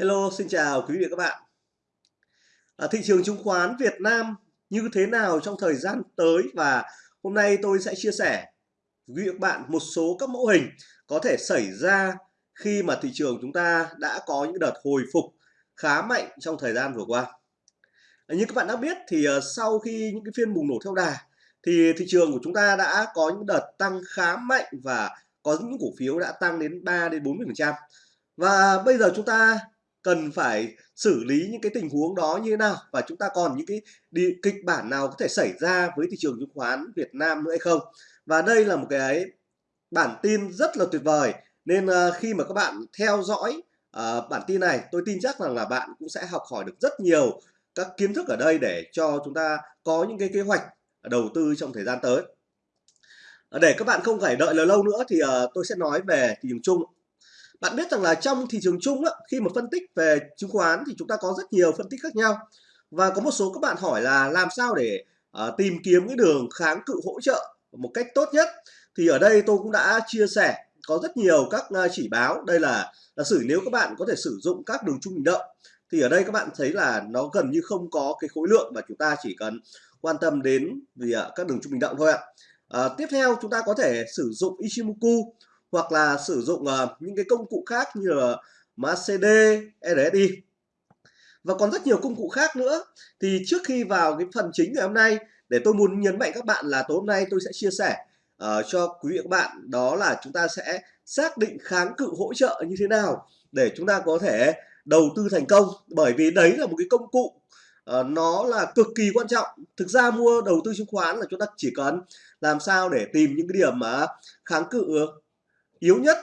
Hello, xin chào quý vị và các bạn. À, thị trường chứng khoán Việt Nam như thế nào trong thời gian tới và hôm nay tôi sẽ chia sẻ với quý vị và các bạn một số các mẫu hình có thể xảy ra khi mà thị trường chúng ta đã có những đợt hồi phục khá mạnh trong thời gian vừa qua. À, như các bạn đã biết thì uh, sau khi những cái phiên bùng nổ theo đà thì thị trường của chúng ta đã có những đợt tăng khá mạnh và có những cổ phiếu đã tăng đến 3 đến 40%. Và bây giờ chúng ta cần phải xử lý những cái tình huống đó như thế nào? Và chúng ta còn những cái đi kịch bản nào có thể xảy ra với thị trường chứng khoán Việt Nam nữa hay không? Và đây là một cái bản tin rất là tuyệt vời. Nên uh, khi mà các bạn theo dõi uh, bản tin này tôi tin chắc rằng là bạn cũng sẽ học hỏi được rất nhiều các kiến thức ở đây để cho chúng ta có những cái kế hoạch đầu tư trong thời gian tới. Ờ, để các bạn không phải đợi lâu nữa thì uh, tôi sẽ nói về thị trường chung bạn biết rằng là trong thị trường chung á, khi mà phân tích về chứng khoán thì chúng ta có rất nhiều phân tích khác nhau. Và có một số các bạn hỏi là làm sao để uh, tìm kiếm cái đường kháng cự hỗ trợ một cách tốt nhất? Thì ở đây tôi cũng đã chia sẻ có rất nhiều các ờ, chỉ báo. Đây là là sử nếu các bạn có thể sử dụng các đường trung bình động thì ở đây các bạn thấy là nó gần như không có cái khối lượng và chúng ta chỉ cần quan tâm đến vì uh, các đường trung bình động thôi ạ. À, tiếp theo chúng ta có thể sử dụng Ichimoku hoặc là sử dụng uh, những cái công cụ khác như là MACD, RSI và còn rất nhiều công cụ khác nữa. Thì trước khi vào cái phần chính ngày hôm nay để tôi muốn nhấn mạnh các bạn là tối hôm nay tôi sẽ chia sẻ uh, cho quý vị các bạn đó là chúng ta sẽ xác định kháng cự hỗ trợ như thế nào để chúng ta có thể đầu tư thành công. Bởi vì đấy là một cái công cụ uh, nó là cực kỳ quan trọng. Thực ra mua đầu tư chứng khoán là chúng ta chỉ cần làm sao để tìm những cái điểm mà kháng cự yếu nhất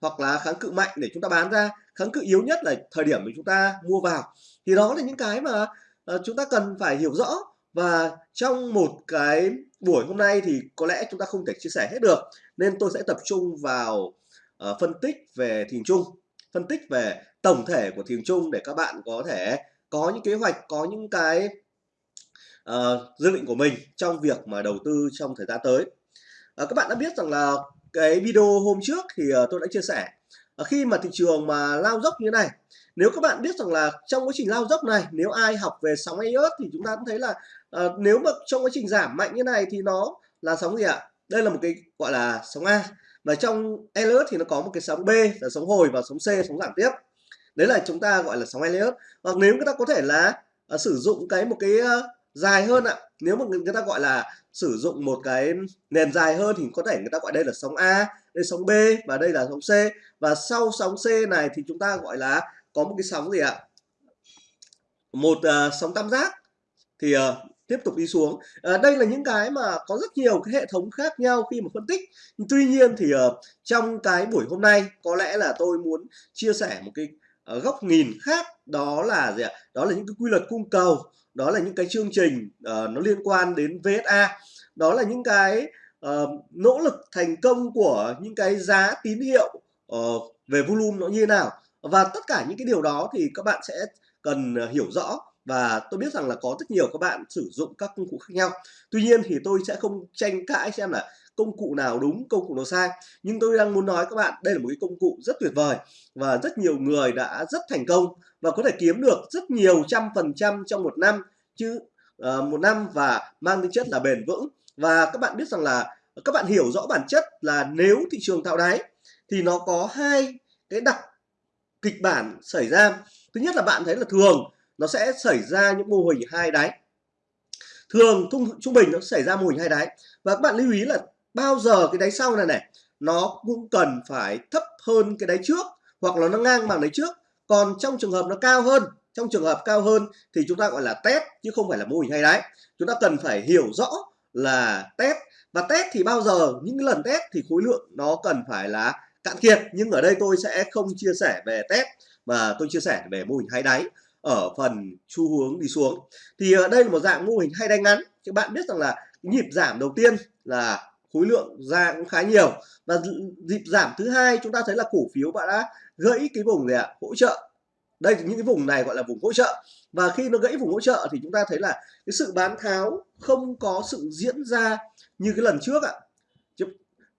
hoặc là kháng cự mạnh để chúng ta bán ra. Kháng cự yếu nhất là thời điểm mà chúng ta mua vào. Thì đó là những cái mà uh, chúng ta cần phải hiểu rõ. Và trong một cái buổi hôm nay thì có lẽ chúng ta không thể chia sẻ hết được. Nên tôi sẽ tập trung vào uh, phân tích về thị trường chung phân tích về tổng thể của thị trường chung để các bạn có thể có những kế hoạch có những cái uh, dự định của mình trong việc mà đầu tư trong thời gian tới. Uh, các bạn đã biết rằng là cái video hôm trước thì ờ, tôi đã chia sẻ. Ờ, khi mà thị trường mà lao dốc như thế này nếu các bạn biết rằng là trong quá trình lao dốc này nếu ai học về sóng Elliott thì chúng ta cũng thấy là uh, nếu mà trong quá trình giảm mạnh như này thì nó là sóng gì ạ? Đây là một cái gọi là sóng A. Và trong Elliott thì nó có một cái sóng B là sóng hồi và sóng C sóng giảm tiếp. Đấy là chúng ta gọi là sóng Elliott hoặc nếu chúng ta có thể là uh, sử dụng cái một cái uh, dài hơn ạ. Nếu mà người ta gọi là sử dụng một cái nền dài hơn thì có thể người ta gọi đây là sóng A đây sóng B và đây là sóng C. Và sau sóng C này thì chúng ta gọi là có một cái sóng gì ạ? Một uh, sóng tam giác. Thì uh, tiếp tục đi xuống. À, đây là những cái mà có rất nhiều cái hệ thống khác nhau khi mà phân tích. Tuy nhiên thì uh, trong cái buổi hôm nay có lẽ là tôi muốn chia sẻ một cái uh, góc nhìn khác. Đó là gì ạ? Đó là những cái quy luật cung cầu đó là những cái chương trình uh, nó liên quan đến VSA đó là những cái uh, nỗ lực thành công của những cái giá tín hiệu uh, về volume nó như thế nào. Và tất cả những cái điều đó thì các bạn sẽ cần uh, hiểu rõ. Và tôi biết rằng là có rất nhiều các bạn sử dụng các công cụ khác nhau. Tuy nhiên thì tôi sẽ không tranh cãi xem là công cụ nào đúng công cụ nào sai. Nhưng tôi đang muốn nói các bạn đây là một cái công cụ rất tuyệt vời và rất nhiều người đã rất thành công và có thể kiếm được rất nhiều trăm phần trăm trong một năm chứ uh, một năm và mang tính chất là bền vững. Và các bạn biết rằng là các bạn hiểu rõ bản chất là nếu thị trường tạo đáy thì nó có hai cái đặc kịch bản xảy ra. Thứ nhất là bạn thấy là thường nó sẽ xảy ra những mô hình hai đáy. Thường trung, trung bình nó xảy ra mô hình hai đáy. Và các bạn lưu ý là bao giờ cái đáy sau này này, nó cũng cần phải thấp hơn cái đáy trước, hoặc là nó ngang bằng đáy trước. Còn trong trường hợp nó cao hơn, trong trường hợp cao hơn thì chúng ta gọi là test, chứ không phải là mô hình hay đáy chúng ta cần phải hiểu rõ là test. Và test thì bao giờ, những lần test thì khối lượng nó cần phải là cạn kiệt. Nhưng ở đây tôi sẽ không chia sẻ về test, mà tôi chia sẻ về mô hình hai đáy. Ở phần xu hướng đi xuống. Thì ở đây là một dạng mô hình hai đáy ngắn. Các bạn biết rằng là nhịp giảm đầu tiên là khối lượng ra cũng khá nhiều. Và dịp giảm thứ hai, chúng ta thấy là cổ phiếu bạn đã gãy cái vùng này ạ, hỗ trợ. Đây, những cái vùng này gọi là vùng hỗ trợ. Và khi nó gãy vùng hỗ trợ thì chúng ta thấy là cái sự bán tháo không có sự diễn ra như cái lần trước ạ.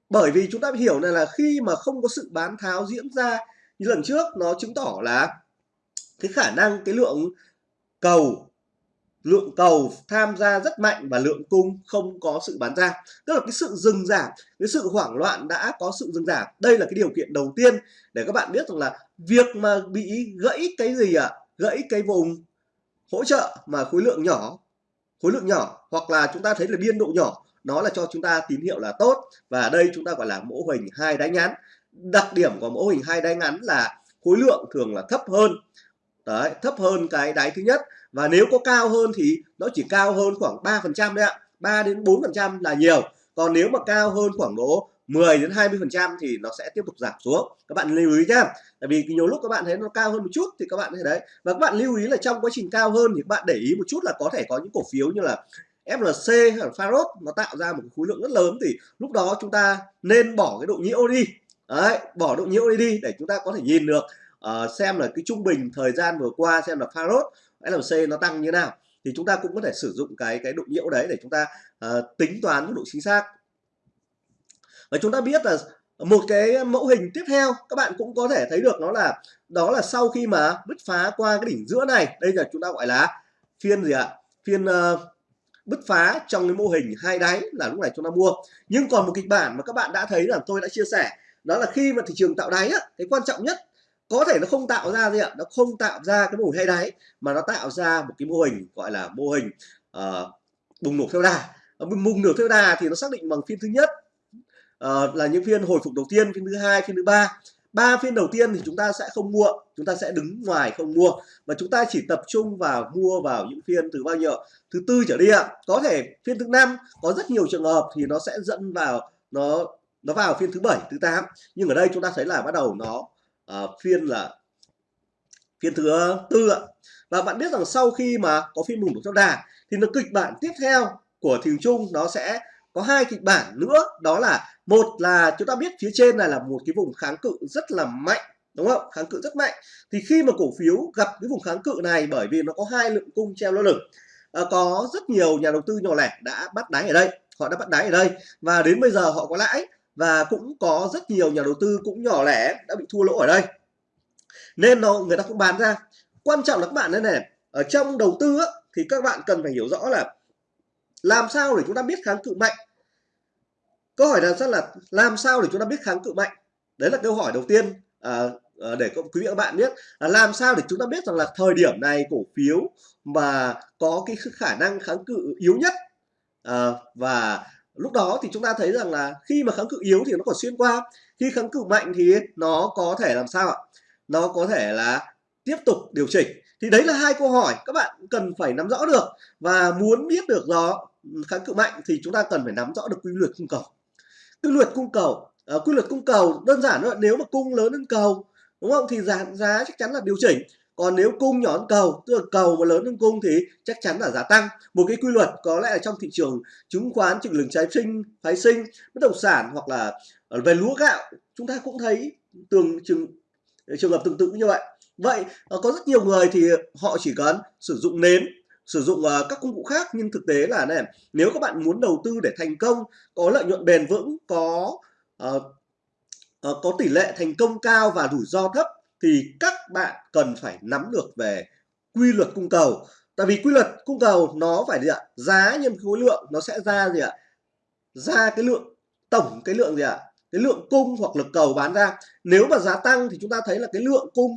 Bởi vì chúng ta hiểu này là khi mà không có sự bán tháo diễn ra như lần trước, nó chứng tỏ là cái khả năng, cái lượng cầu lượng cầu tham gia rất mạnh và lượng cung không có sự bán ra. Tức là cái sự dừng giảm, cái sự hoảng loạn đã có sự dừng giảm. Đây là cái điều kiện đầu tiên để các bạn biết rằng là việc mà bị gãy cái gì ạ? À? gãy cái vùng hỗ trợ mà khối lượng nhỏ, khối lượng nhỏ hoặc là chúng ta thấy là biên độ nhỏ, nó là cho chúng ta tín hiệu là tốt. Và đây chúng ta gọi là mẫu hình hai đáy ngắn. Đặc điểm của mẫu hình hai đáy ngắn là khối lượng thường là thấp hơn đấy, thấp hơn cái đáy thứ nhất. Và nếu có cao hơn thì nó chỉ cao hơn khoảng 3 phần trăm đấy ạ. 3 đến 4 phần trăm là nhiều. Còn nếu mà cao hơn khoảng độ 10 đến 20 phần trăm thì nó sẽ tiếp tục giảm xuống. Các bạn lưu ý nhá. Tại vì nhiều lúc các bạn thấy nó cao hơn một chút thì các bạn thấy đấy. Và các bạn lưu ý là trong quá trình cao hơn thì các bạn để ý một chút là có thể có những cổ phiếu như là FLC hay là Faros nó tạo ra một khối lượng rất lớn thì lúc đó chúng ta nên bỏ cái độ nhiễu đi. Đấy, bỏ độ nhiễu đi để chúng ta có thể nhìn được uh, xem là cái trung bình thời gian vừa qua xem là Farod LC nó tăng như nào thì chúng ta cũng có thể sử dụng cái cái độ nhiễu đấy để chúng ta uh, tính toán mức độ chính xác. Và chúng ta biết là một cái mẫu hình tiếp theo các bạn cũng có thể thấy được nó là đó là sau khi mà bứt phá qua cái đỉnh giữa này đây là chúng ta gọi là phiên gì ạ? Phiên uh, bứt phá trong cái mô hình hai đáy là lúc này chúng ta mua. Nhưng còn một kịch bản mà các bạn đã thấy là tôi đã chia sẻ đó là khi mà thị trường tạo đáy á, cái quan trọng nhất có thể nó không tạo ra gì ạ nó không tạo ra cái mô hình hay đáy mà nó tạo ra một cái mô hình gọi là mô hình uh, bùng nổ theo đà. Ờ, bùng nổ theo đà thì nó xác định bằng phiên thứ nhất uh, là những phiên hồi phục đầu tiên phiên thứ hai phiên thứ ba. Ba phiên đầu tiên thì chúng ta sẽ không mua chúng ta sẽ đứng ngoài không mua. Và chúng ta chỉ tập trung vào mua vào những phiên từ bao nhiêu thứ tư trở đi ạ. Có thể phiên thứ năm có rất nhiều trường hợp thì nó sẽ dẫn vào nó nó vào phiên thứ bảy thứ tám. Nhưng ở đây chúng ta thấy là bắt đầu nó uh, phiên là phiên thứ ờ, tư ạ. Và bạn biết rằng sau khi mà có phiên bùng nổ trong đà thì nó kịch bản tiếp theo của thị trường chung nó sẽ có hai kịch bản nữa. Đó là một là chúng ta biết phía trên này là một cái vùng kháng cự rất là mạnh đúng không? Kháng cự rất mạnh. Thì khi mà cổ phiếu gặp cái vùng kháng cự này bởi vì nó có hai lượng cung treo lơ lửng à, có rất nhiều nhà đầu tư nhỏ lẻ đã bắt đáy ở đây họ đã bắt đáy ở đây. Và đến bây giờ họ có lãi và cũng có rất nhiều nhà đầu tư cũng nhỏ lẻ đã bị thua lỗ ở đây. Nên nó người ta cũng bán ra. Quan trọng là các bạn đây này ở trong đầu tư á, thì các bạn cần phải hiểu rõ là làm sao để chúng ta biết kháng cự mạnh. Câu hỏi là rất là làm sao để chúng ta biết kháng cự mạnh? Đấy là câu hỏi đầu tiên à, à, để quý vị các bạn biết là làm sao để chúng ta biết rằng là thời điểm này cổ phiếu mà có cái khả năng kháng cự yếu nhất à, và lúc đó thì chúng ta thấy rằng là khi mà kháng cự yếu thì nó còn xuyên qua. Khi kháng cự mạnh thì nó có thể làm sao ạ? Nó có thể là tiếp tục điều chỉnh. Thì đấy là hai câu hỏi các bạn cần phải nắm rõ được. Và muốn biết được đó kháng cự mạnh thì chúng ta cần phải nắm rõ được quy luật cung cầu. Quy luật cung cầu uh, quy luật cung cầu đơn giản thôi nếu mà cung lớn hơn cầu đúng không? Thì giá giá chắc chắn là điều chỉnh còn nếu cung nhỏ hơn cầu tức là cầu mà lớn hơn cung thì chắc chắn là giá tăng. Một cái quy luật có lẽ là trong thị trường chứng khoán chứng lường trái sinh phái sinh bất động sản hoặc là ờ, về lúa gạo chúng ta cũng thấy tường trường ờ, trường hợp tương tự như vậy. Vậy ờ, có rất nhiều người thì họ chỉ cần sử dụng nến sử dụng uh, các công cụ khác nhưng thực tế là này nếu các bạn muốn đầu tư để thành công có lợi nhuận bền vững có uh, uh, có tỷ lệ thành công cao và rủi ro thấp thì các bạn cần phải nắm được về quy luật cung cầu. Tại vì quy luật cung cầu nó phải gì ạ? Giá nhân khối lượng nó sẽ ra gì ạ? Ra cái lượng tổng cái lượng gì ạ? Cái lượng cung hoặc lực cầu bán ra. Nếu mà giá tăng thì chúng ta thấy là cái lượng cung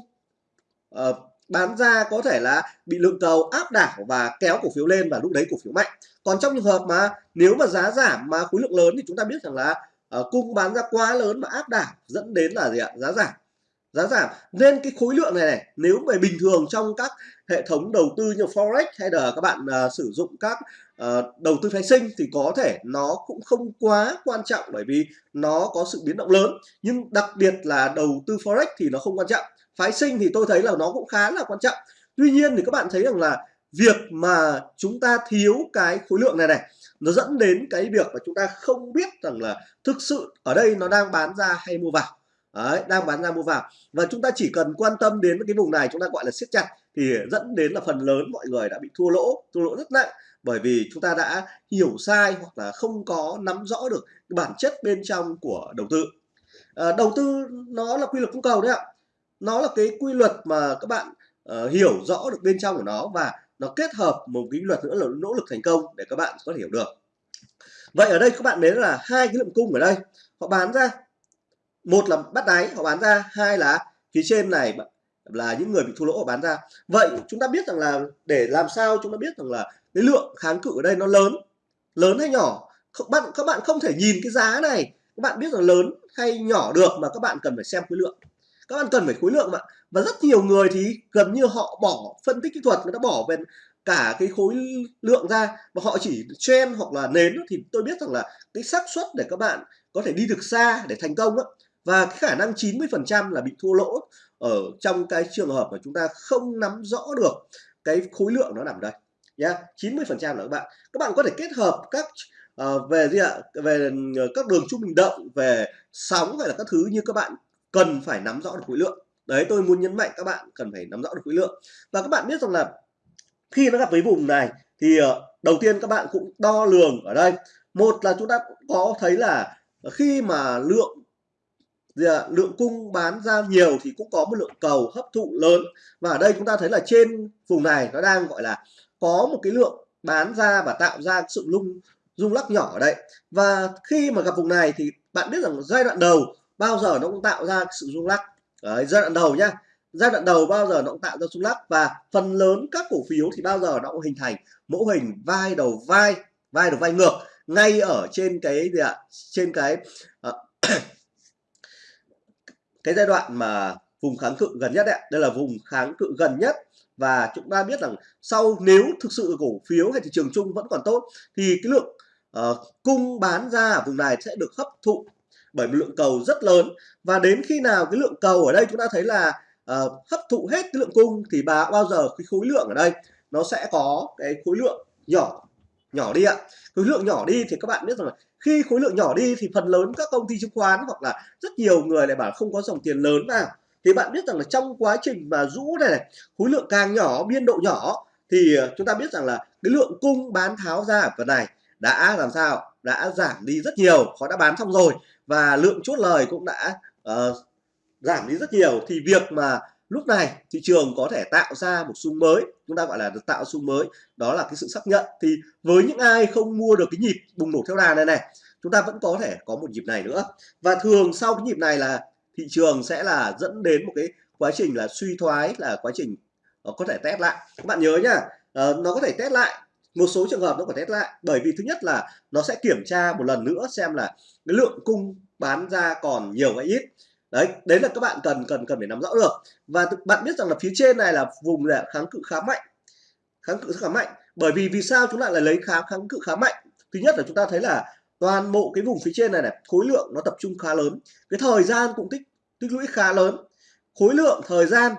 uh, bán ra có thể là bị lượng cầu áp đảo và kéo cổ phiếu lên và lúc đấy cổ phiếu mạnh. Còn trong trường hợp mà nếu mà giá giảm mà khối lượng lớn thì chúng ta biết rằng là uh, cung bán ra quá lớn mà áp đảo dẫn đến là gì ạ? Giá giảm giá giảm. Nên cái khối lượng này này nếu mà bình thường trong các hệ thống đầu tư như forex hay là các bạn uh, sử dụng các uh, đầu tư phái sinh thì có thể nó cũng không quá quan trọng bởi vì nó có sự biến động lớn. Nhưng đặc biệt là đầu tư forex thì nó không quan trọng. Phái sinh thì tôi thấy là nó cũng khá là quan trọng. Tuy nhiên thì các bạn thấy rằng là việc mà chúng ta thiếu cái khối lượng này này nó dẫn đến cái việc mà chúng ta không biết rằng là thực sự ở đây nó đang bán ra hay mua vào. Đấy, đang bán ra mua vào. Và chúng ta chỉ cần quan tâm đến cái vùng này chúng ta gọi là siết chặt thì dẫn đến là phần lớn mọi người đã bị thua lỗ thua lỗ rất nặng. Bởi vì chúng ta đã hiểu sai hoặc là không có nắm rõ được cái bản chất bên trong của đầu tư. À, đầu tư nó là quy luật cung cầu đấy ạ. Nó là cái quy luật mà các bạn uh, hiểu rõ được bên trong của nó và nó kết hợp một cái luật nữa là nỗ lực thành công để các bạn có thể hiểu được. Vậy ở đây các bạn thấy là hai cái lượng cung ở đây. Họ bán ra một là bắt đáy họ bán ra. Hai là phía trên này là những người bị thua lỗ họ bán ra. Vậy chúng ta biết rằng là để làm sao chúng ta biết rằng là cái lượng kháng cự ở đây nó lớn lớn hay nhỏ? Các bạn các bạn không thể nhìn cái giá này. Các bạn biết là lớn hay nhỏ được mà các bạn cần phải xem khối lượng. Các bạn cần phải khối lượng mà và rất nhiều người thì gần như họ bỏ phân tích kỹ thuật người ta bỏ về cả cái khối lượng ra và họ chỉ trend hoặc là nến thì tôi biết rằng là cái xác suất để các bạn có thể đi được xa để thành công đó, và cái khả năng 90% là bị thua lỗ ở trong cái trường hợp mà chúng ta không nắm rõ được cái khối lượng nó nằm đây. Nhá 90% là các bạn. Các bạn có thể kết hợp các uh, về gì ạ? Về ờ, các đường trung bình động về sóng hay là các thứ như các bạn cần phải nắm rõ được khối lượng. Đấy tôi muốn nhấn mạnh các bạn cần phải nắm rõ được khối lượng. Và các bạn biết rằng là khi nó gặp với vùng này thì uh, đầu tiên các bạn cũng đo lường ở đây. Một là chúng ta có thấy là khi mà lượng Dạ, lượng cung bán ra nhiều thì cũng có một lượng cầu hấp thụ lớn. Và ở đây chúng ta thấy là trên vùng này nó đang gọi là có một cái lượng bán ra và tạo ra sự lung rung lắc nhỏ ở đây. Và khi mà gặp vùng này thì bạn biết rằng giai đoạn đầu bao giờ nó cũng tạo ra sự rung lắc. Đấy, giai đoạn đầu nhá. Giai đoạn đầu bao giờ nó cũng tạo ra rung lắc và phần lớn các cổ phiếu thì bao giờ nó cũng hình thành mẫu hình vai đầu vai vai đầu vai ngược. Ngay ở trên cái gì ạ? Trên cái uh, cái giai đoạn mà vùng kháng cự gần nhất đấy đây là vùng kháng cự gần nhất. Và chúng ta biết rằng sau nếu thực sự cổ phiếu hay thị trường chung vẫn còn tốt thì cái lượng uh, cung bán ra ở vùng này sẽ được hấp thụ bởi một lượng cầu rất lớn. Và đến khi nào cái lượng cầu ở đây chúng ta thấy là uh, hấp thụ hết cái lượng cung thì bà bao giờ cái khối lượng ở đây nó sẽ có cái khối lượng nhỏ nhỏ đi ạ. Khối lượng nhỏ đi thì các bạn biết rằng là khi khối lượng nhỏ đi thì phần lớn các công ty chứng khoán hoặc là rất nhiều người lại bảo không có dòng tiền lớn nào thì bạn biết rằng là trong quá trình mà rũ này, này khối lượng càng nhỏ biên độ nhỏ thì ờ, chúng ta biết rằng là cái lượng cung bán tháo ra ở phần này đã làm sao? Đã giảm đi rất nhiều họ đã bán xong rồi. Và lượng chốt lời cũng đã uh, giảm đi rất nhiều. Thì việc mà lúc này, thị trường có thể tạo ra một xung mới, chúng ta gọi là được tạo xung mới, đó là cái sự xác nhận. Thì với những ai không mua được cái nhịp bùng nổ theo đà này này, chúng ta vẫn có thể có một nhịp này nữa. Và thường sau cái nhịp này là thị trường sẽ là dẫn đến một cái quá trình là suy thoái, là quá trình ờ, có thể test lại. Các bạn nhớ nhá ờ, nó có thể test lại, một số trường hợp nó có test lại. Bởi vì thứ nhất là nó sẽ kiểm tra một lần nữa xem là cái lượng cung bán ra còn nhiều hay ít đấy đấy là các bạn cần cần cần phải nắm rõ được. Và bạn biết rằng là phía trên này là vùng là kháng cự khá mạnh. Kháng cự khá mạnh. Bởi vì vì sao chúng ta lại lấy kháng kháng cự khá mạnh? Thứ nhất là chúng ta thấy là toàn bộ cái vùng phía trên này này, khối lượng nó tập trung khá lớn. Cái thời gian cũng tích tích lũy khá lớn. Khối lượng, thời gian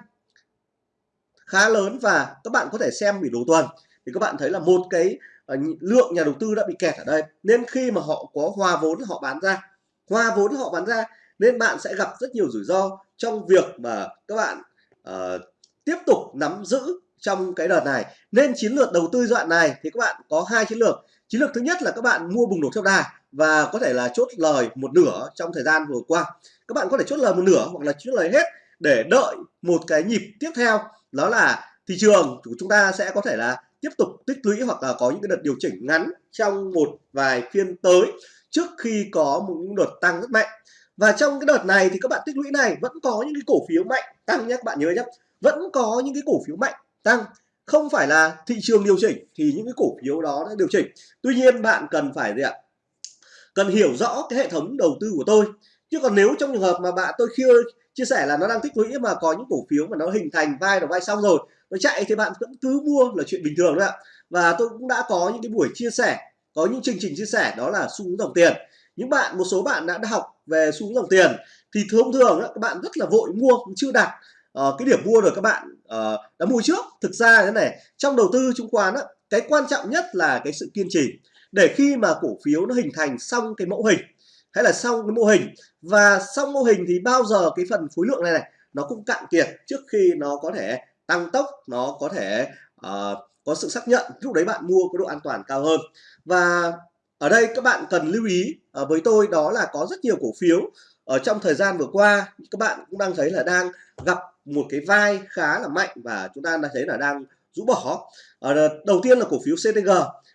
khá lớn và các bạn có thể xem biểu đồ tuần. Thì các bạn thấy là một cái ờ, lượng nhà đầu tư đã bị kẹt ở đây. Nên khi mà họ có hòa vốn họ bán ra hòa vốn họ bán ra nên bạn sẽ gặp rất nhiều rủi ro trong việc mà các bạn uh, tiếp tục nắm giữ trong cái đợt này. Nên chiến lược đầu tư đoạn này thì các bạn có hai chiến lược. Chiến lược thứ nhất là các bạn mua bùng nổ theo đà và có thể là chốt lời một nửa trong thời gian vừa qua. Các bạn có thể chốt lời một nửa hoặc là chốt lời hết để đợi một cái nhịp tiếp theo đó là thị trường của chúng ta sẽ có thể là tiếp tục tích lũy hoặc là có những cái đợt điều chỉnh ngắn trong một vài phiên tới trước khi có một đợt tăng rất mạnh và trong cái đợt này thì các bạn tích lũy này vẫn có những cái cổ phiếu mạnh tăng nhé các bạn nhớ nhé vẫn có những cái cổ phiếu mạnh tăng. Không phải là thị trường điều chỉnh thì những cái cổ phiếu đó đã điều chỉnh. Tuy nhiên bạn cần phải gì ạ? Cần hiểu rõ cái hệ thống đầu tư của tôi. Chứ còn nếu trong trường hợp mà bạn, tôi chưa chia sẻ là nó đang tích lũy mà có những cổ phiếu mà nó hình thành vai đầu vai xong rồi, nó chạy thì bạn vẫn cứ mua là chuyện bình thường đấy ạ. Và tôi cũng đã có những cái buổi chia sẻ, có những chương trình chia sẻ đó là xu hướng dòng tiền. Những bạn, một số bạn đã học về xu hướng dòng tiền thì thông thường các bạn rất là vội mua chưa đạt uh, ờ, cái điểm mua rồi các bạn uh, đã mua trước. Thực ra thế này trong đầu tư chứng khoán á, cái quan trọng nhất là cái sự kiên trì. Để khi mà cổ phiếu nó hình thành xong cái mẫu hình hay là xong cái mô hình và xong mô hình thì bao giờ cái phần khối lượng này này nó cũng cạn kiệt trước khi nó có thể tăng tốc nó có thể uh, có sự xác nhận. Lúc đấy bạn mua có độ an toàn cao hơn. Và ở đây các bạn cần lưu ý ờ, với tôi đó là có rất nhiều cổ phiếu. Ở trong thời gian vừa qua, các bạn cũng đang thấy là đang gặp một cái vai khá là mạnh và chúng ta đã thấy là đang rũ bỏ. Ờ, ở đầu tiên là cổ phiếu CTG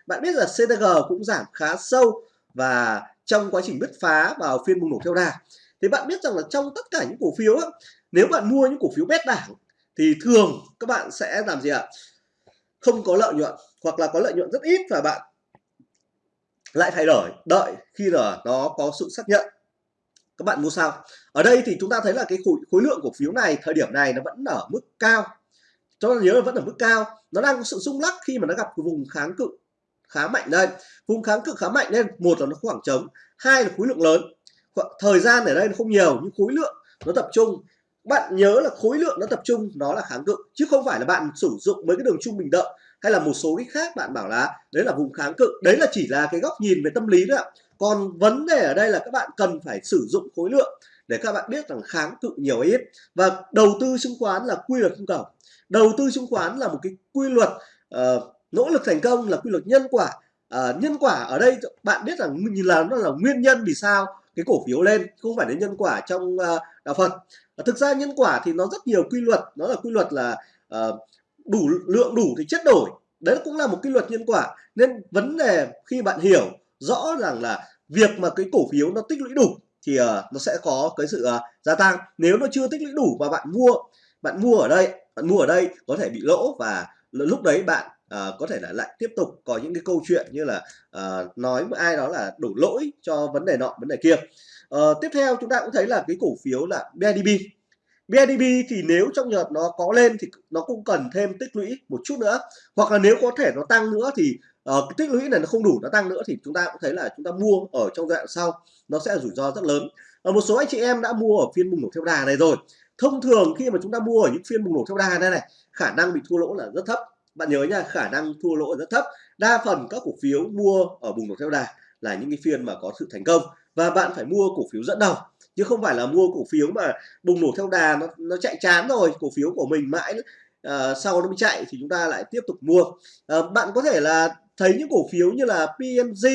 bạn biết là CTG cũng giảm khá sâu và trong quá trình bứt phá vào phiên bùng nổ theo đà. Thì bạn biết rằng là trong tất cả những cổ phiếu nếu bạn mua những cổ phiếu bét đảng thì thường các bạn sẽ làm gì ạ? Không có lợi nhuận hoặc là có lợi nhuận rất ít và bạn lại thay đổi. Đợi khi là nó có sự xác nhận. Các bạn mua sao ở đây thì chúng ta thấy là cái khối, khối lượng cổ phiếu này thời điểm này nó vẫn ở mức cao. Cho nên nhớ là vẫn ở mức cao. Nó đang có sự rung lắc khi mà nó gặp vùng kháng cự khá mạnh đây. Vùng kháng cự khá mạnh nên một là nó khoảng trống hai là khối lượng lớn. Thời gian ở đây nó không nhiều nhưng khối lượng nó tập trung. Bạn nhớ là khối lượng nó tập trung nó là kháng cự chứ không phải là bạn sử dụng mấy cái đường trung bình đợi hay là một số cái khác bạn bảo là đấy là vùng kháng cự. Đấy là chỉ là cái góc nhìn về tâm lý thôi ạ. Còn vấn đề ở đây là các bạn cần phải sử dụng khối lượng để các bạn biết rằng kháng cự nhiều hay ít. Và đầu tư chứng khoán là quy luật cung cầu. Đầu tư chứng khoán là một cái quy luật uh, nỗ lực thành công là quy luật nhân quả. Uh, nhân quả ở đây bạn biết rằng nhìn là nó là nguyên nhân vì sao cái cổ phiếu lên không phải đến nhân quả trong uh, đạo Phật. Thực ra nhân quả thì nó rất nhiều quy luật. Nó là quy luật là uh, đủ lượng đủ thì chất đổi. Đấy cũng là một quy luật nhân quả. Nên vấn đề khi bạn hiểu rõ rằng là việc mà cái cổ phiếu nó tích lũy đủ thì uh, nó sẽ có cái sự uh, gia tăng. Nếu nó chưa tích lũy đủ và bạn mua bạn mua ở đây bạn mua ở đây có thể bị lỗ và lúc đấy bạn uh, có thể là lại tiếp tục có những cái câu chuyện như là uh, nói với ai đó là đổ lỗi cho vấn đề nọ vấn đề kia. Uh, tiếp theo chúng ta cũng thấy là cái cổ phiếu là BIDB BIDB thì nếu trong nhật nó có lên thì nó cũng cần thêm tích lũy một chút nữa. Hoặc là nếu có thể nó tăng nữa thì uh, cái tích lũy này nó không đủ nó tăng nữa thì chúng ta cũng thấy là chúng ta mua ở trong giai đoạn sau nó sẽ rủi ro rất lớn. Ở một số anh chị em đã mua ở phiên bùng nổ theo đà này rồi. Thông thường khi mà chúng ta mua ở những phiên bùng nổ theo đà này này khả năng bị thua lỗ là rất thấp. Bạn nhớ nha khả năng thua lỗ rất thấp. Đa phần các cổ phiếu mua ở bùng nổ theo đà là những cái phiên mà có sự thành công và bạn phải mua cổ phiếu dẫn đầu chứ không phải là mua cổ phiếu mà bùng nổ theo đà nó nó chạy chán rồi cổ phiếu của mình mãi uh, sau nó mới chạy thì chúng ta lại tiếp tục mua. Uh, bạn có thể là thấy những cổ phiếu như là PNG,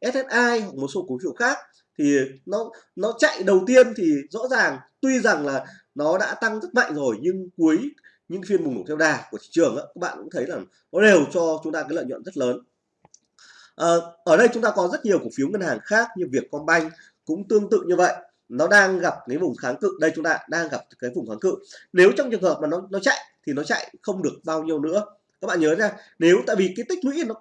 SSI hoặc một số cổ phiếu khác thì nó nó chạy đầu tiên thì rõ ràng tuy rằng là nó đã tăng rất mạnh rồi nhưng cuối những phiên bùng nổ theo đà của thị trường đó, các bạn cũng thấy là nó đều cho chúng ta cái lợi nhuận rất lớn. À, ở đây chúng ta có rất nhiều cổ phiếu ngân hàng khác như Vietcombank cũng tương tự như vậy nó đang gặp cái vùng kháng cự. Đây chúng ta đang gặp cái vùng kháng cự. Nếu trong trường hợp mà nó nó chạy thì nó chạy không được bao nhiêu nữa. Các bạn nhớ nha nếu tại vì cái tích lũy nó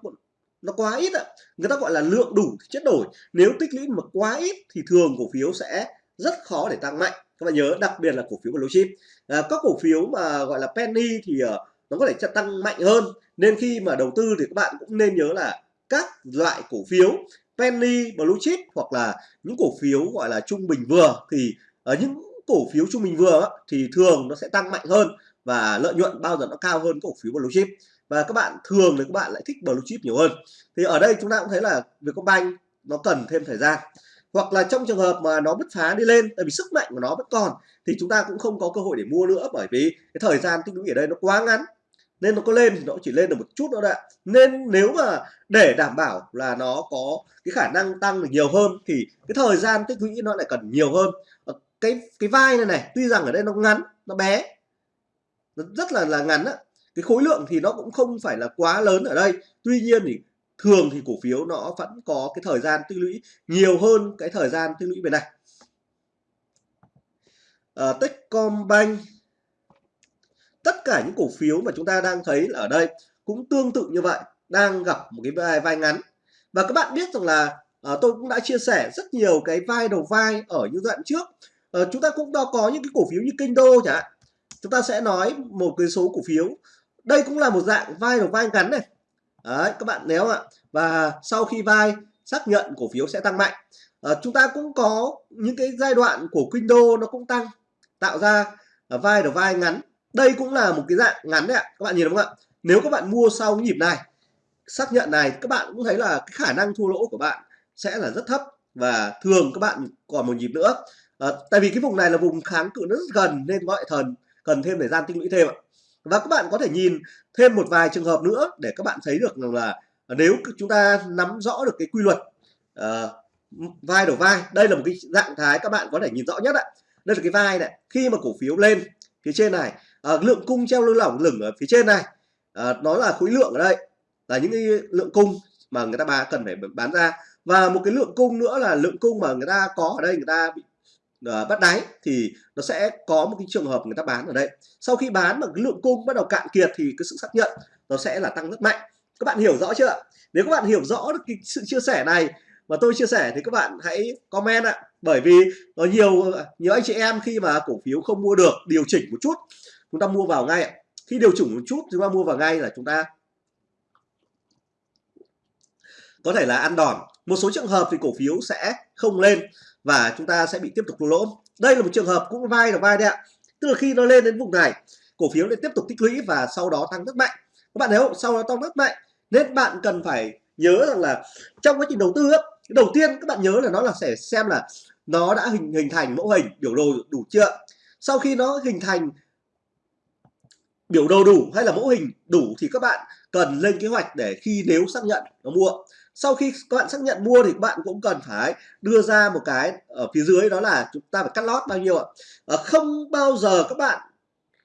nó quá ít ạ. Người ta gọi là lượng đủ thì chất đổi. Nếu tích lũy mà quá ít thì thường cổ phiếu sẽ rất khó để tăng mạnh. Các bạn nhớ đặc biệt là cổ phiếu blue chip. À, các cổ phiếu mà gọi là penny thì uh, nó có thể tăng mạnh hơn. Nên khi mà đầu tư thì các bạn cũng nên nhớ là các loại cổ phiếu penny blue chip hoặc là những cổ phiếu gọi là trung bình vừa thì ở những cổ phiếu trung bình vừa thì thường nó sẽ tăng mạnh hơn và lợi nhuận bao giờ nó cao hơn cổ phiếu blue chip và các bạn thường thì các bạn lại thích blue chip nhiều hơn. Thì ở đây chúng ta cũng thấy là Vietcombank nó cần thêm thời gian. Hoặc là trong trường hợp mà nó bứt phá đi lên, tại vì sức mạnh của nó vẫn còn, thì chúng ta cũng không có cơ hội để mua nữa bởi vì cái thời gian tích lũy ở đây nó quá ngắn nên nó có lên thì nó chỉ lên được một chút nữa đấy nên nếu mà để đảm bảo là nó có cái khả năng tăng được nhiều hơn thì cái thời gian tích lũy nó lại cần nhiều hơn. Ờ, cái cái vai này này tuy rằng ở đây nó ngắn nó bé nó rất là là ngắn á. Cái khối lượng thì nó cũng không phải là quá lớn ở đây. Tuy nhiên thì thường thì cổ phiếu nó vẫn có cái thời gian tích lũy nhiều hơn cái thời gian tích lũy về này. À, Techcombank tất cả những cổ phiếu mà chúng ta đang thấy là ở đây cũng tương tự như vậy đang gặp một cái vai, vai ngắn. Và các bạn biết rằng là à, tôi cũng đã chia sẻ rất nhiều cái vai đầu vai ở những đoạn trước. À, chúng ta cũng đã có những cái cổ phiếu như kinh đô chẳng hạn. Chúng ta sẽ nói một cái số cổ phiếu. Đây cũng là một dạng vai đầu vai ngắn này. Đấy, các bạn nếu ạ. Và sau khi vai xác nhận cổ phiếu sẽ tăng mạnh. À, chúng ta cũng có những cái giai đoạn của kinh đô nó cũng tăng tạo ra vai đầu vai ngắn đây cũng là một cái dạng ngắn đấy ạ các bạn nhìn đúng không ạ? Nếu các bạn mua sau cái nhịp này xác nhận này các bạn cũng thấy là cái khả năng thua lỗ của bạn sẽ là rất thấp và thường các bạn còn một nhịp nữa. À, tại vì cái vùng này là vùng kháng cự rất gần nên gọi thần cần thêm thời gian tích lũy thêm ạ. Và các bạn có thể nhìn thêm một vài trường hợp nữa để các bạn thấy được rằng là nếu chúng ta nắm rõ được cái quy luật uh, vai đổ vai đây là một cái dạng thái các bạn có thể nhìn rõ nhất ạ. Đây là cái vai này khi mà cổ phiếu lên phía trên này à, lượng cung treo lơ lỏng lửng ở phía trên này. À, nó là khối lượng ở đây là những cái lượng cung mà người ta bà cần phải bán ra. Và một cái lượng cung nữa là lượng cung mà người ta có ở đây người ta bị uh, bắt đáy thì nó sẽ có một cái trường hợp người ta bán ở đây. Sau khi bán mà cái lượng cung bắt đầu cạn kiệt thì cái sự xác nhận nó sẽ là tăng rất mạnh. Các bạn hiểu rõ chưa? Nếu các bạn hiểu rõ được cái sự chia sẻ này mà tôi chia sẻ thì các bạn hãy comment ạ. Bởi vì có nhiều nhiều anh chị em khi mà cổ phiếu không mua được điều chỉnh một chút chúng ta mua vào ngay ạ. Khi điều chỉnh một chút, chúng ta mua vào ngay là chúng ta có thể là ăn đòn. Một số trường hợp thì cổ phiếu sẽ không lên và chúng ta sẽ bị tiếp tục lỗ. Đây là một trường hợp cũng vai là vai đấy ạ. Tức là khi nó lên đến vùng này, cổ phiếu lại tiếp tục tích lũy và sau đó tăng rất mạnh. Các bạn thấy không? Sau đó tăng rất mạnh. Nên bạn cần phải nhớ rằng là trong quá trình đầu tư đầu tiên các bạn nhớ là nó là sẽ xem là nó đã hình hình thành mẫu hình biểu đồ đủ chưa? Sau khi nó hình thành biểu đồ đủ hay là mẫu hình đủ thì các bạn cần lên kế hoạch để khi nếu xác nhận nó mua. Sau khi các bạn xác nhận mua thì các bạn cũng cần phải đưa ra một cái ở phía dưới đó là chúng ta phải cắt lót bao nhiêu ạ? À, không bao giờ các bạn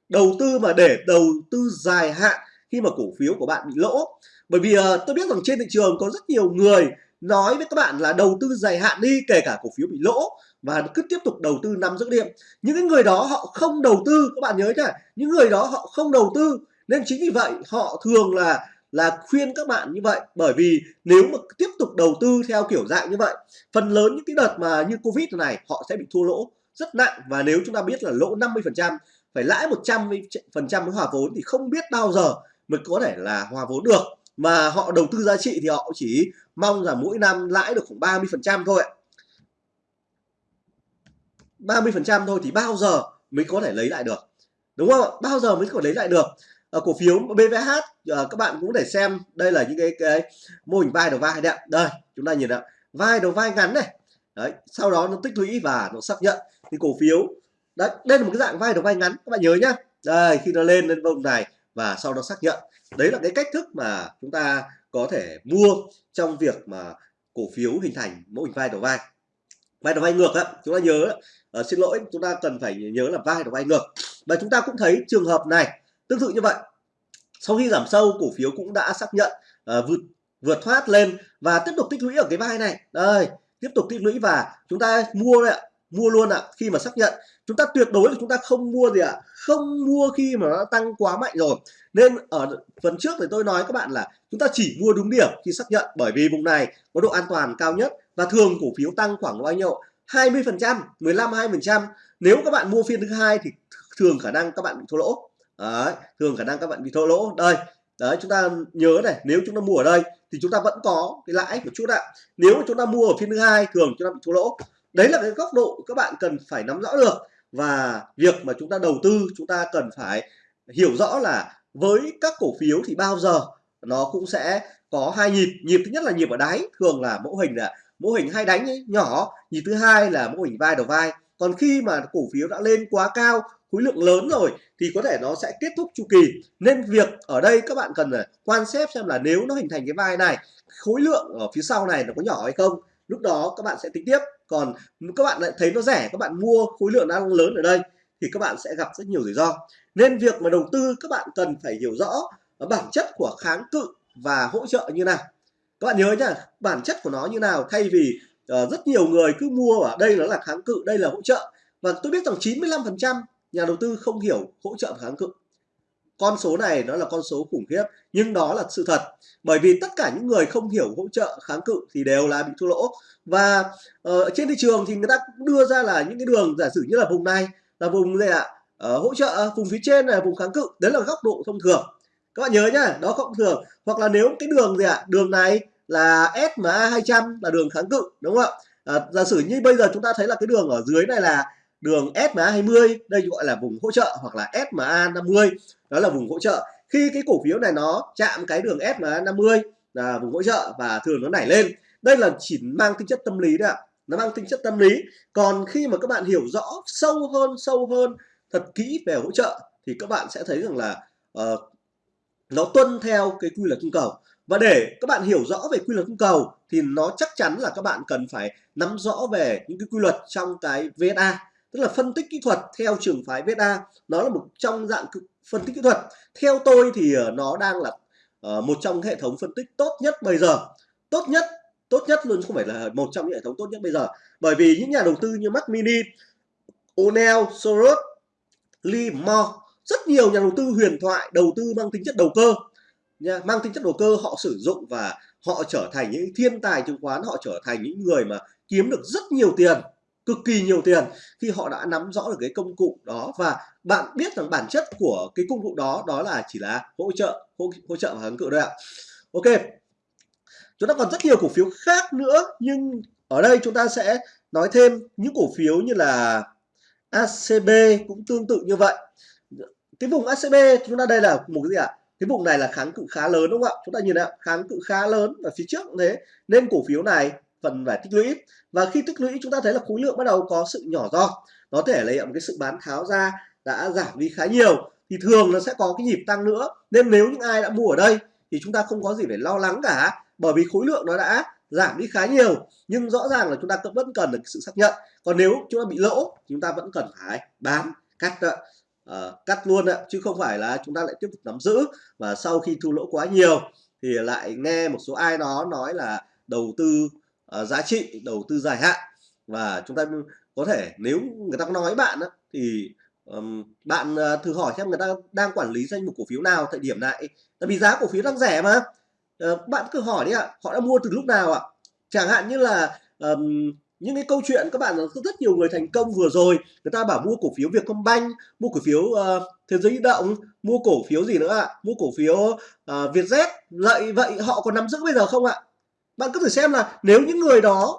đầu tư mà để đầu tư dài hạn khi mà cổ phiếu của bạn bị lỗ. Bởi vì ờ, tôi biết rằng trên thị trường có rất nhiều người nói với các bạn là đầu tư dài hạn đi kể cả cổ phiếu bị lỗ và cứ tiếp tục đầu tư nắm giữ điểm. Những cái người đó họ không đầu tư, các bạn nhớ nhá những người đó họ không đầu tư. Nên chính vì vậy, họ thường là là khuyên các bạn như vậy. Bởi vì nếu mà tiếp tục đầu tư theo kiểu dạng như vậy, phần lớn những cái đợt mà như covid này, họ sẽ bị thua lỗ rất nặng. Và nếu chúng ta biết là lỗ 50 phần trăm, phải lãi 100 phần trăm với hòa vốn thì không biết bao giờ mới có thể là hòa vốn được. Mà họ đầu tư giá trị thì họ chỉ mong là mỗi năm lãi được khoảng 30 phần trăm thôi ạ. 30% thôi thì bao giờ mới có thể lấy lại được? Đúng không bao giờ mới có thể lấy lại được? Ở cổ phiếu BVH ờ, các bạn cũng để xem, đây là những cái cái mô hình vai đầu vai đấy đây, chúng ta nhìn ạ. Vai đầu vai ngắn này. Đấy, sau đó nó tích lũy và nó xác nhận. Thì cổ phiếu, đấy, đây là một cái dạng vai đầu vai ngắn, các bạn nhớ nhá. Đây, khi nó lên lên vùng này và sau đó xác nhận. Đấy là cái cách thức mà chúng ta có thể mua trong việc mà cổ phiếu hình thành mô hình vai đầu vai vai đầu vai ngược á chúng ta nhớ uh, xin lỗi chúng ta cần phải nhớ là vai đầu vai ngược. Và chúng ta cũng thấy trường hợp này tương tự như vậy. Sau khi giảm sâu cổ phiếu cũng đã xác nhận uh, vượt vượt thoát lên và tiếp tục tích lũy ở cái vai này. Đây tiếp tục tích lũy và chúng ta mua đấy ạ mua luôn ạ khi mà xác nhận. Chúng ta tuyệt đối là chúng ta không mua gì ạ không mua khi mà nó tăng quá mạnh rồi. Nên ở phần trước thì tôi nói các bạn là chúng ta chỉ mua đúng điểm khi xác nhận bởi vì vùng này có độ an toàn cao nhất và thường cổ phiếu tăng khoảng bao nhiêu? 20 phần trăm 15 20 phần trăm. Nếu các bạn mua phiên thứ hai thì thường khả năng các bạn bị thua lỗ. Đấy, thường khả năng các bạn bị thua lỗ. Đây đấy chúng ta nhớ này nếu chúng ta mua ở đây thì chúng ta vẫn có cái lãi một chút ạ. Nếu chúng ta mua ở phiên thứ hai thường chúng ta bị thua lỗ đấy là cái góc độ các bạn cần phải nắm rõ được. Và việc mà chúng ta đầu tư chúng ta cần phải hiểu rõ là với các cổ phiếu thì bao giờ nó cũng sẽ có hai nhịp. Nhịp thứ nhất là nhịp ở đáy thường là mẫu hình là mẫu hình hai đánh ấy, nhỏ. Nhịp thứ hai là mẫu hình vai đầu vai. Còn khi mà cổ phiếu đã lên quá cao khối lượng lớn rồi thì có thể nó sẽ kết thúc chu kỳ. Nên việc ở đây các bạn cần quan sát xem là nếu nó hình thành cái vai này khối lượng ở phía sau này nó có nhỏ hay không lúc đó các bạn sẽ tính tiếp. Còn các bạn lại thấy nó rẻ các bạn mua khối lượng đang lớn ở đây thì các bạn sẽ gặp rất nhiều rủi ro. Nên việc mà đầu tư các bạn cần phải hiểu rõ bản chất của kháng cự và hỗ trợ như nào. Các bạn nhớ nhá bản chất của nó như nào thay vì uh, rất nhiều người cứ mua ở đây nó là kháng cự đây là hỗ trợ. Và tôi biết rằng 95% nhà đầu tư không hiểu hỗ trợ và kháng cự con số này nó là con số khủng khiếp nhưng đó là sự thật. Bởi vì tất cả những người không hiểu hỗ trợ kháng cự thì đều là bị thua lỗ. Và uh, trên thị trường thì người ta cũng đưa ra là những cái đường giả sử như là vùng này là vùng gì ạ? Uh, hỗ trợ ờ, vùng phía trên là vùng kháng cự. Đấy là góc độ thông thường. Các bạn nhớ nhá đó không thường. Hoặc là nếu cái đường gì ạ? Đường này là SMA 200 là đường kháng cự đúng không ạ? À, giả sử như bây giờ chúng ta thấy là cái đường ở dưới này là đường SMA 20 đây gọi là vùng hỗ trợ hoặc là SMA 50 đó là vùng hỗ trợ. Khi cái cổ phiếu này nó chạm cái đường SMA 50 là vùng hỗ trợ và thường nó nảy lên. Đây là chỉ mang tính chất tâm lý đấy ạ. Nó mang tính chất tâm lý. Còn khi mà các bạn hiểu rõ sâu hơn sâu hơn thật kỹ về hỗ trợ thì các bạn sẽ thấy rằng là uh, nó tuân theo cái quy luật cung cầu. Và để các bạn hiểu rõ về quy luật cung cầu thì nó chắc chắn là các bạn cần phải nắm rõ về những cái quy luật trong cái VSA tức là phân tích kỹ thuật theo trường phái VSA nó là một trong dạng phân tích kỹ thuật. Theo tôi thì ờ, nó đang là ờ, một trong hệ thống phân tích tốt nhất bây giờ. Tốt nhất tốt nhất luôn không phải là một trong những hệ thống tốt nhất bây giờ. Bởi vì những nhà đầu tư như Mac Mini, O'Neill, Soros, Lee Moore rất nhiều nhà đầu tư huyền thoại đầu tư mang tính chất đầu cơ. Nha mang tính chất đầu cơ họ sử dụng và họ trở thành những thiên tài chứng khoán họ trở thành những người mà kiếm được rất nhiều tiền cực kỳ nhiều tiền khi họ đã nắm rõ được cái công cụ đó. Và bạn biết rằng bản chất của cái công cụ đó đó là chỉ là hỗ trợ hỗ, hỗ trợ và kháng cự thôi ạ. Ok chúng ta còn rất nhiều cổ phiếu khác nữa nhưng ở đây chúng ta sẽ nói thêm những cổ phiếu như là ACB cũng tương tự như vậy. Cái vùng ACB chúng ta đây là một cái gì ạ? Cái vùng này là kháng cự khá lớn đúng không ạ? Chúng ta nhìn ạ kháng cự khá lớn ở phía trước cũng thế. Nên cổ phiếu này phần phải tích lũy. Và khi tích lũy chúng ta thấy là khối lượng bắt đầu có sự nhỏ do nó thể lấy một cái sự bán tháo ra đã giảm đi khá nhiều. Thì thường nó sẽ có cái nhịp tăng nữa. Nên nếu những ai đã mua ở đây thì chúng ta không có gì phải lo lắng cả. Bởi vì khối lượng nó đã giảm đi khá nhiều. Nhưng rõ ràng là chúng ta vẫn cần được sự xác nhận. Còn nếu chúng ta bị lỗ chúng ta vẫn cần phải bán cắt uh, cắt luôn ạ chứ không phải là chúng ta lại tiếp tục nắm giữ. Và sau khi thu lỗ quá nhiều thì lại nghe một số ai đó nói là đầu tư uh, giá trị đầu tư dài hạn. Và chúng ta có thể nếu người ta có nói bạn đó, thì um, bạn uh, thử hỏi xem người ta đang quản lý danh mục cổ phiếu nào thời điểm này. Tại vì giá cổ phiếu đang rẻ mà. Uh, bạn cứ hỏi đi ạ họ đã mua từ lúc nào ạ? Chẳng hạn như là um, những cái câu chuyện các bạn rất nhiều người thành công vừa rồi người ta bảo mua cổ phiếu Vietcombank mua cổ phiếu uh, thế giới di động mua cổ phiếu gì nữa ạ? Mua cổ phiếu uh, Vietjet vậy vậy họ còn nắm giữ bây giờ không ạ? Bạn cứ thử xem là nếu những người đó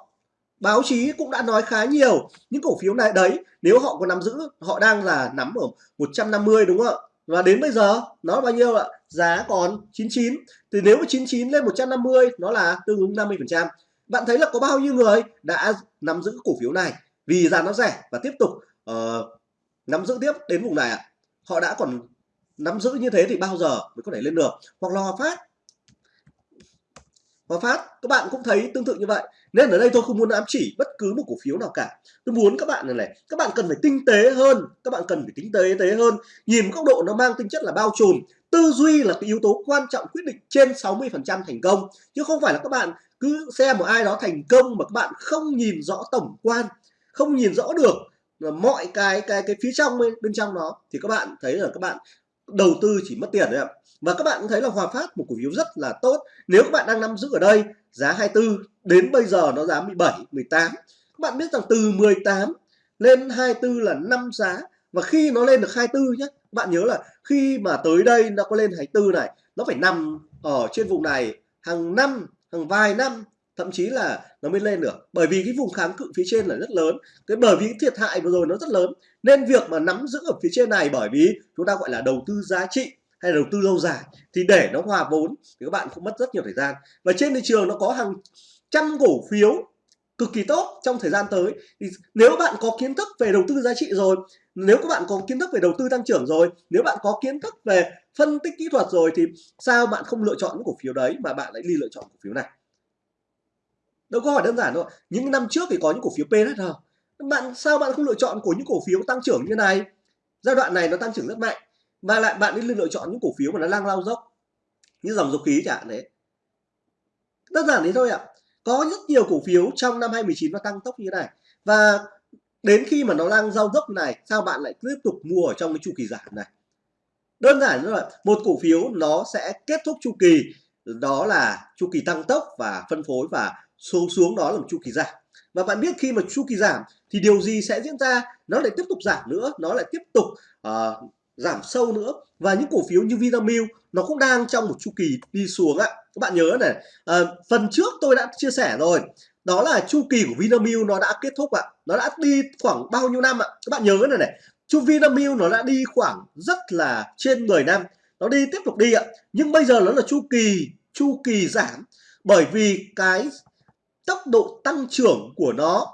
báo chí cũng đã nói khá nhiều những cổ phiếu này đấy nếu họ còn nắm giữ họ đang là nắm ở 150 đúng không ạ? Và đến bây giờ nó bao nhiêu ạ? Giá còn 99 thì nếu mà 99 lên 150 nó là tương ứng 50 phần trăm. Bạn thấy là có bao nhiêu người đã nắm giữ cổ phiếu này? Vì giá nó rẻ và tiếp tục uh, nắm giữ tiếp đến vùng này ạ. Họ đã còn nắm giữ như thế thì bao giờ mới có thể lên được? Hoặc là Hòa Phát Hòa Phát các bạn cũng thấy tương tự như vậy. Nên ở đây tôi không muốn ám chỉ bất cứ một cổ phiếu nào cả. Tôi muốn các bạn này này các bạn cần phải tinh tế hơn. Các bạn cần phải tinh tế tế hơn. Nhìn góc độ nó mang tính chất là bao trùm. Tư duy là cái yếu tố quan trọng quyết định trên 60 phần trăm thành công. Chứ không phải là các bạn cứ xem một ai đó thành công mà các bạn không nhìn rõ tổng quan không nhìn rõ được mọi cái cái cái phía trong bên, bên trong nó thì các bạn thấy là các bạn đầu tư chỉ mất tiền đấy ạ và các bạn cũng thấy là Hòa Phát một cổ phiếu rất là tốt. Nếu các bạn đang nắm giữ ở đây, giá 24 đến bây giờ nó giá 17 18 các bạn biết rằng từ 18 lên 24 là 5 giá. Và khi nó lên được 24 nhé các bạn nhớ là khi mà tới đây nó có lên 24 này, nó phải nằm ở trên vùng này hàng năm, hàng vài năm, thậm chí là nó mới lên được. Bởi vì cái vùng kháng cự phía trên là rất lớn. Cái bởi vì cái thiệt hại vừa rồi nó rất lớn. Nên việc mà nắm giữ ở phía trên này bởi vì chúng ta gọi là đầu tư giá trị hay đầu tư lâu dài thì để nó hòa vốn thì các bạn cũng mất rất nhiều thời gian. Và trên thị trường nó có hàng trăm cổ phiếu cực kỳ tốt trong thời gian tới. Thì nếu bạn có kiến thức về đầu tư giá trị rồi, nếu các bạn có kiến thức về đầu tư tăng trưởng rồi, nếu bạn có kiến thức về phân tích kỹ thuật rồi thì sao bạn không lựa chọn những cổ phiếu đấy mà bạn lại đi lựa chọn cổ phiếu này? Đâu có hỏi đơn giản đâu những năm trước thì có những cổ phiếu PSR bạn, sao bạn không lựa chọn của những cổ phiếu tăng trưởng như này? Giai đoạn này nó tăng trưởng rất mạnh và lại bạn đi lựa chọn những cổ phiếu mà nó đang lao dốc. Như dòng dầu khí chẳng hạn đấy. Đơn giản thế thôi ạ. Có rất nhiều cổ phiếu trong năm 2019 nó tăng tốc như thế này. Và đến khi mà nó đang giao dốc này sao bạn lại tiếp tục mua ở trong cái chu kỳ giảm này? Đơn giản như vậy một cổ phiếu nó sẽ kết thúc chu kỳ đó là chu kỳ tăng tốc và phân phối và số xuống đó là một chu kỳ giảm. Và bạn biết khi mà chu kỳ giảm thì điều gì sẽ diễn ra? Nó lại tiếp tục giảm nữa nó lại tiếp tục uh, giảm sâu nữa. Và những cổ phiếu như Vinamilk nó cũng đang trong một chu kỳ đi xuống ạ. Các bạn nhớ này à, phần trước tôi đã chia sẻ rồi. Đó là chu kỳ của Vinamilk nó đã kết thúc ạ. Nó đã đi khoảng bao nhiêu năm ạ? Các bạn nhớ này này chu Vinamilk nó đã đi khoảng rất là trên 10 năm. Nó đi tiếp tục đi ạ. Nhưng bây giờ nó là chu kỳ chu kỳ giảm. Bởi vì cái tốc độ tăng trưởng của nó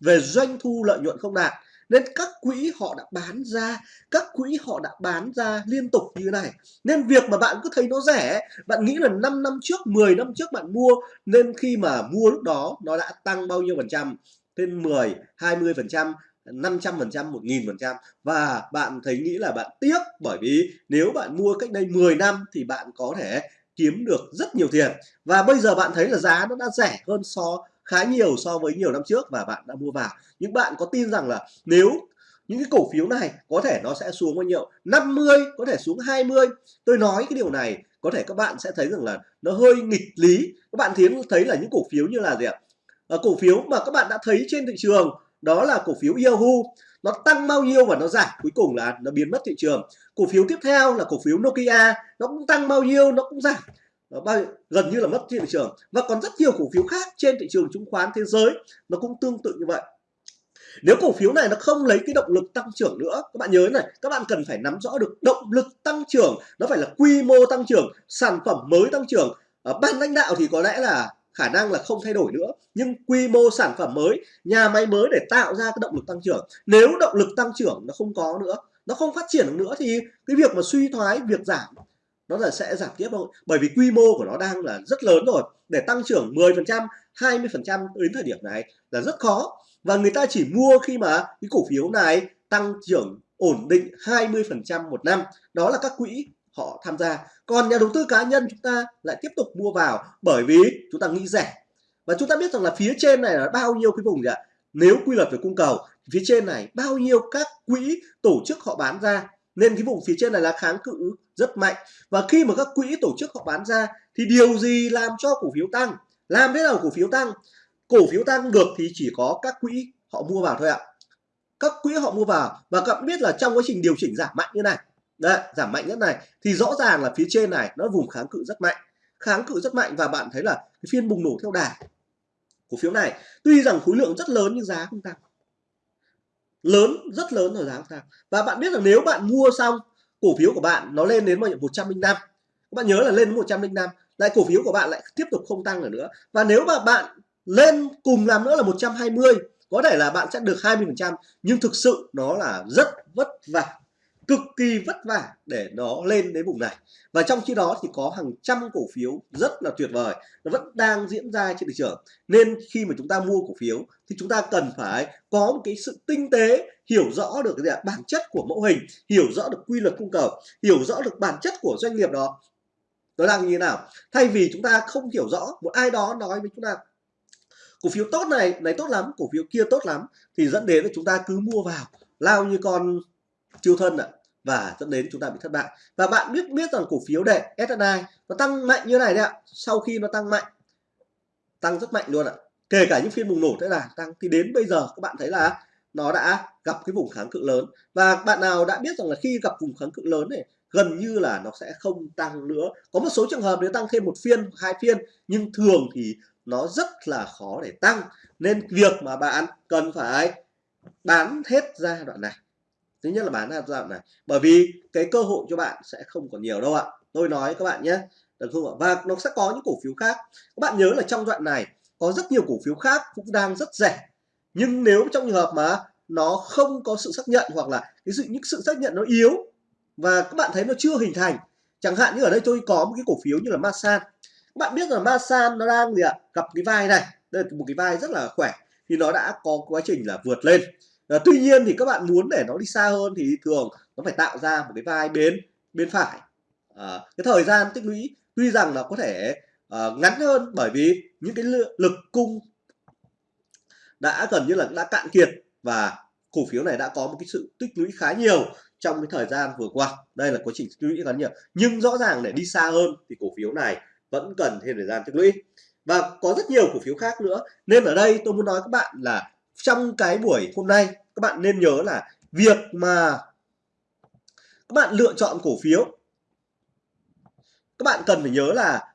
về doanh thu lợi nhuận không đạt nên các quỹ họ đã bán ra, các quỹ họ đã bán ra liên tục như thế này. Nên việc mà bạn cứ thấy nó rẻ, bạn nghĩ là 5 năm trước 10 năm trước bạn mua, nên khi mà mua lúc đó, nó đã tăng bao nhiêu phần trăm? Trên 10 20 phần trăm 500 phần trăm 1.000 phần và bạn thấy nghĩ là bạn tiếc bởi vì nếu bạn mua cách đây 10 năm thì bạn có thể kiếm được rất nhiều tiền. Và bây giờ bạn thấy là giá nó đã rẻ hơn so khá nhiều so với nhiều năm trước và bạn đã mua vào. Nhưng bạn có tin rằng là nếu những cái cổ phiếu này có thể nó sẽ xuống bao nhiêu? 50 có thể xuống 20 tôi nói cái điều này có thể các bạn sẽ thấy rằng là nó hơi nghịch lý. Các bạn thấy thấy là những cổ phiếu như là gì ạ? À, cổ phiếu mà các bạn đã thấy trên thị trường đó là cổ phiếu Yahoo. Nó tăng bao nhiêu và nó giảm? Cuối cùng là nó biến mất thị trường. Cổ phiếu tiếp theo là cổ phiếu Nokia nó cũng tăng bao nhiêu nó cũng giảm bao, gần như là mất trên thị trường. Và còn rất nhiều cổ phiếu khác trên thị trường chứng khoán thế giới nó cũng tương tự như vậy. Nếu cổ phiếu này nó không lấy cái động lực tăng trưởng nữa các bạn nhớ này các bạn cần phải nắm rõ được động lực tăng trưởng nó phải là quy mô tăng trưởng sản phẩm mới tăng trưởng. Ở ban lãnh đạo thì có lẽ là khả năng là không thay đổi nữa nhưng quy mô sản phẩm mới nhà máy mới để tạo ra cái động lực tăng trưởng. Nếu động lực tăng trưởng nó không có nữa nó không phát triển được nữa thì cái việc mà suy thoái việc giảm nó là sẽ giảm tiếp thôi. Bởi vì quy mô của nó đang là rất lớn rồi. Để tăng trưởng 10% 20% đến thời điểm này là rất khó. Và người ta chỉ mua khi mà cái cổ phiếu này tăng trưởng ổn định 20% một năm. Đó là các quỹ họ tham gia. Còn nhà đầu tư cá nhân chúng ta lại tiếp tục mua vào bởi vì chúng ta nghĩ rẻ. Và chúng ta biết rằng là phía trên này là bao nhiêu cái vùng gì ạ? Nếu quy luật về cung cầu, phía trên này bao nhiêu các quỹ tổ chức họ bán ra? Nên cái vùng phía trên này là kháng cự rất mạnh. Và khi mà các quỹ tổ chức họ bán ra thì điều gì làm cho cổ phiếu tăng? Làm thế nào cổ phiếu tăng? Cổ phiếu tăng được thì chỉ có các quỹ họ mua vào thôi ạ. Các quỹ họ mua vào và các bạn biết là trong quá trình điều chỉnh giảm mạnh như này Đấy, giảm mạnh nhất này thì rõ ràng là phía trên này nó vùng kháng cự rất mạnh. Kháng cự rất mạnh và bạn thấy là cái phiên bùng nổ theo đà cổ phiếu này. Tuy rằng khối lượng rất lớn nhưng giá không tăng lớn, rất lớn rồi giá không tăng và bạn biết là nếu bạn mua xong cổ phiếu của bạn, nó lên đến 105 các bạn nhớ là lên đến 105 lại cổ phiếu của bạn lại tiếp tục không tăng nữa. Và nếu mà bạn lên cùng làm nữa là 120 có thể là bạn sẽ được 20 phần trăm, nhưng thực sự nó là rất vất vả cực kỳ vất vả để nó lên đến vùng này. Và trong khi đó thì có hàng trăm cổ phiếu rất là tuyệt vời, nó vẫn đang diễn ra trên thị trường. Nên khi mà chúng ta mua cổ phiếu thì chúng ta cần phải có một cái sự tinh tế, hiểu rõ được cái bản chất của mẫu hình, hiểu rõ được quy luật cung cầu, hiểu rõ được bản chất của doanh nghiệp đó. Nó đang như thế nào? Thay vì chúng ta không hiểu rõ, một ai đó nói với chúng ta, cổ phiếu tốt này này tốt lắm, cổ phiếu kia tốt lắm thì dẫn đến là chúng ta cứ mua vào, lao như con chiêu thân ạ và dẫn đến chúng ta bị thất bại. Và bạn biết biết rằng cổ phiếu để SSI nó tăng mạnh như này đấy ạ. Sau khi nó tăng mạnh, tăng rất mạnh luôn ạ. Kể cả những phiên bùng nổ thế là tăng. Thì đến bây giờ, các bạn thấy là nó đã gặp cái vùng kháng cự lớn. Và bạn nào đã biết rằng là khi gặp vùng kháng cự lớn này, gần như là nó sẽ không tăng nữa. Có một số trường hợp nếu tăng thêm một phiên, hai phiên, nhưng thường thì nó rất là khó để tăng. Nên việc mà bạn cần phải bán hết giai đoạn này thứ nhất là bán ra giai đoạn này. Bởi vì cái cơ hội cho bạn sẽ không còn nhiều đâu ạ. Tôi nói các bạn nhé, được không ạ? Và nó sẽ có những cổ phiếu khác. Các bạn nhớ là trong đoạn này có rất nhiều cổ phiếu khác cũng đang rất rẻ. Nhưng nếu trong trường hợp mà nó không có sự xác nhận hoặc là cái sự, những sự xác nhận nó yếu và các bạn thấy nó chưa hình thành, chẳng hạn như ở đây tôi có một cái cổ phiếu như là Masan. Các bạn biết rằng Masan nó đang gì ạ? Gặp cái vai này. Đây là một cái vai rất là khỏe. Thì nó đã có quá trình là vượt lên à, tuy nhiên thì các bạn muốn để nó đi xa hơn thì thường nó phải tạo ra một cái vai bên bên phải. À, cái thời gian tích lũy tuy rằng là có thể uh, ngắn hơn bởi vì những cái lực cung đã gần như là đã cạn kiệt và cổ phiếu này đã có một cái sự tích lũy khá nhiều trong cái thời gian vừa qua. Đây là quá trình tích lũy khá nhiều. Nhưng rõ ràng để đi xa hơn thì cổ phiếu này vẫn cần thêm thời gian tích lũy. Và có rất nhiều cổ phiếu khác nữa. Nên ở đây tôi muốn nói các bạn là trong cái buổi hôm nay, các bạn nên nhớ là việc mà các bạn lựa chọn cổ phiếu, các bạn cần phải nhớ là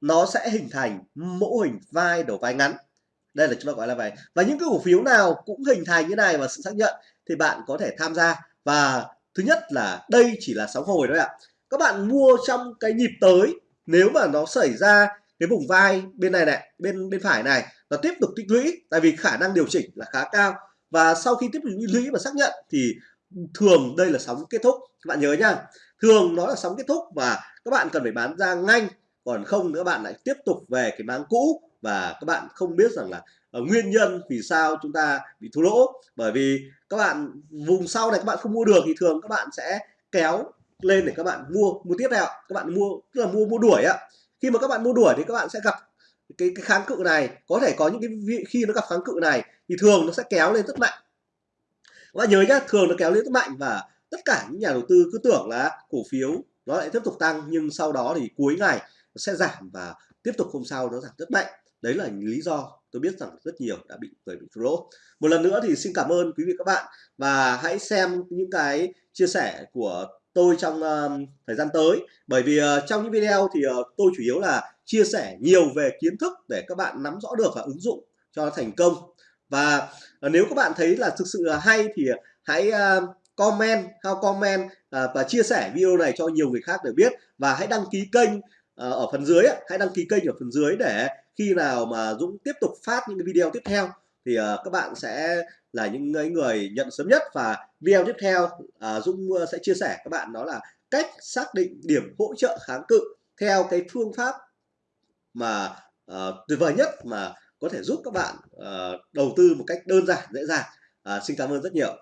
nó sẽ hình thành mẫu hình vai đầu vai ngắn. Đây là chúng ta gọi là vậy và những cái cổ phiếu nào cũng hình thành như này và sự xác nhận thì bạn có thể tham gia. Và thứ nhất là đây chỉ là sóng hồi thôi ạ. Các bạn mua trong cái nhịp tới, nếu mà nó xảy ra cái vùng vai bên này này bên bên phải này nó tiếp tục tích lũy tại vì khả năng điều chỉnh là khá cao. Và sau khi tiếp tục tích lũy và xác nhận thì thường đây là sóng kết thúc. Các bạn nhớ nhá thường nó là sóng kết thúc và các bạn cần phải bán ra nhanh còn không nữa bạn lại tiếp tục về cái máng cũ. Và các bạn không biết rằng là uh, nguyên nhân vì sao chúng ta bị thua lỗ. Bởi vì các bạn vùng sau này các bạn không mua được thì thường các bạn sẽ kéo lên để các bạn mua mua tiếp theo. Các bạn mua tức là mua mua đuổi ạ khi mà các bạn mua đuổi thì các bạn sẽ gặp cái, cái kháng cự này. Có thể có những cái khi nó gặp kháng cự này thì thường nó sẽ kéo lên rất mạnh. Các bạn nhớ nhá thường nó kéo lên rất mạnh và tất cả những nhà đầu tư cứ tưởng là cổ phiếu nó lại tiếp tục tăng nhưng sau đó thì cuối ngày nó sẽ giảm và tiếp tục hôm sau nó giảm rất mạnh. Đấy là lý do tôi biết rằng rất nhiều đã bị người bị thua lỗ. Một lần nữa thì xin cảm ơn quý vị các bạn và hãy xem những cái chia sẻ của tôi trong uh, thời gian tới. Bởi vì uh, trong những video thì uh, tôi chủ yếu là chia sẻ nhiều về kiến thức để các bạn nắm rõ được và ứng dụng cho nó thành công. Và uh, nếu các bạn thấy là thực sự là hay thì hãy uh, comment how comment uh, và chia sẻ video này cho nhiều người khác để biết. Và hãy đăng ký kênh uh, ở phần dưới hãy đăng ký kênh ở phần dưới để khi nào mà Dũng tiếp tục phát những cái video tiếp theo thì uh, các bạn sẽ là những người nhận sớm nhất và video tiếp theo uh, Dũng ờ, sẽ chia sẻ các bạn đó là cách xác định điểm hỗ trợ kháng cự theo cái phương pháp mà uh, tuyệt vời nhất mà có thể giúp các bạn uh, đầu tư một cách đơn giản dễ dàng. Uh, xin cảm ơn rất nhiều.